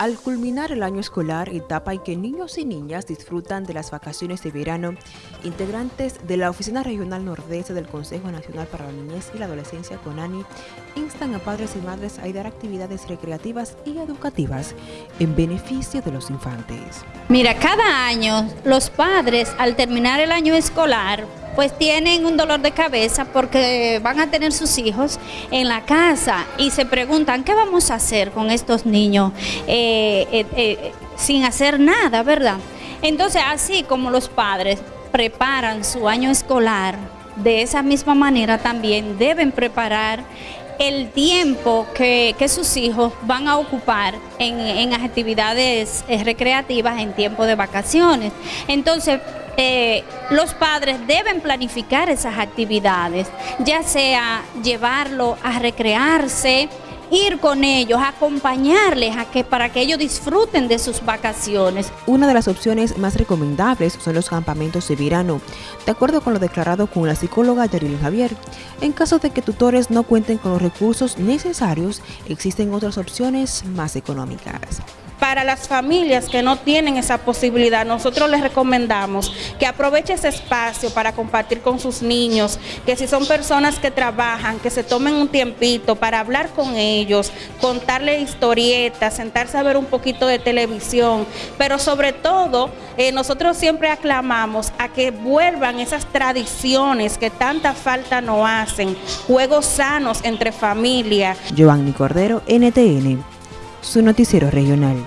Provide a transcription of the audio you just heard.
Al culminar el año escolar, etapa en que niños y niñas disfrutan de las vacaciones de verano, integrantes de la Oficina Regional Nordeste del Consejo Nacional para la Niñez y la Adolescencia CONANI instan a padres y madres a dar actividades recreativas y educativas en beneficio de los infantes. Mira, cada año los padres al terminar el año escolar pues tienen un dolor de cabeza porque van a tener sus hijos en la casa y se preguntan, ¿qué vamos a hacer con estos niños eh, eh, eh, sin hacer nada, verdad? Entonces, así como los padres preparan su año escolar, de esa misma manera también deben preparar el tiempo que, sus hijos van a ocupar en, en actividades recreativas en tiempo de vacaciones. Entonces, los padres deben planificar esas actividades, ya sea llevarlo a recrearse, ir con ellos, acompañarles a que, para que ellos disfruten de sus vacaciones. Una de las opciones más recomendables son los campamentos de verano, de acuerdo con lo declarado con la psicóloga Yarilyn Javier. En caso de que tutores no cuenten con los recursos necesarios, existen otras opciones más económicas. Para las familias que no tienen esa posibilidad, nosotros les recomendamos que aproveche ese espacio para compartir con sus niños, que si son personas que trabajan, que se tomen un tiempito para hablar con ellos, contarle historietas, sentarse a ver un poquito de televisión, pero sobre todo eh, nosotros siempre aclamamos a que vuelvan esas tradiciones que tanta falta nos hacen, juegos sanos entre familia. Giovanni Cordero, NTN, su noticiero regional.